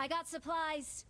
I got supplies.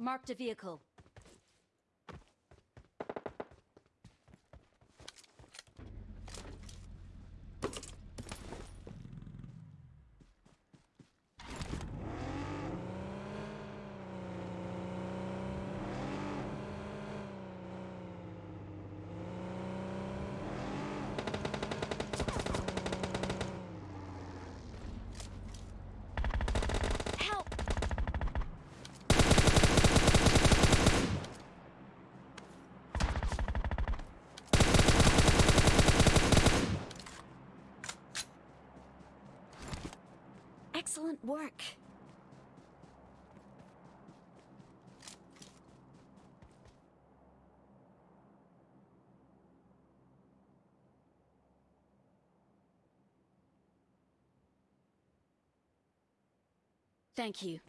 Marked a vehicle. Excellent work. Thank you.